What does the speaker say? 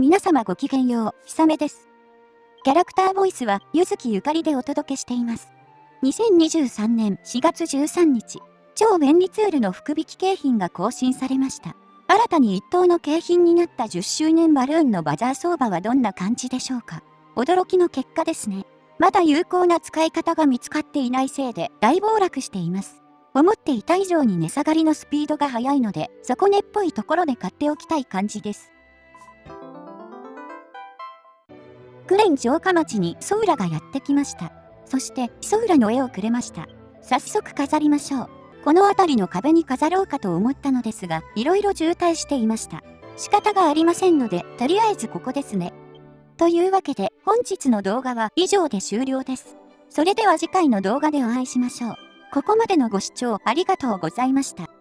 皆様ごきげんよう、ひさめです。キャラクターボイスは、ゆずきゆかりでお届けしています。2023年4月13日、超便利ツールの福引景品が更新されました。新たに一等の景品になった10周年バルーンのバザー相場はどんな感じでしょうか驚きの結果ですね。まだ有効な使い方が見つかっていないせいで大暴落しています。思っていた以上に値下がりのスピードが速いので、底根っぽいところで買っておきたい感じです。クレン城下町にソウラがやってきました。そしてソウラの絵をくれました。早速飾りましょう。この辺りの壁に飾ろうかと思ったのですが、いろいろ渋滞していました。仕方がありませんので、とりあえずここですね。というわけで、本日の動画は以上で終了です。それでは次回の動画でお会いしましょう。ここまでのご視聴ありがとうございました。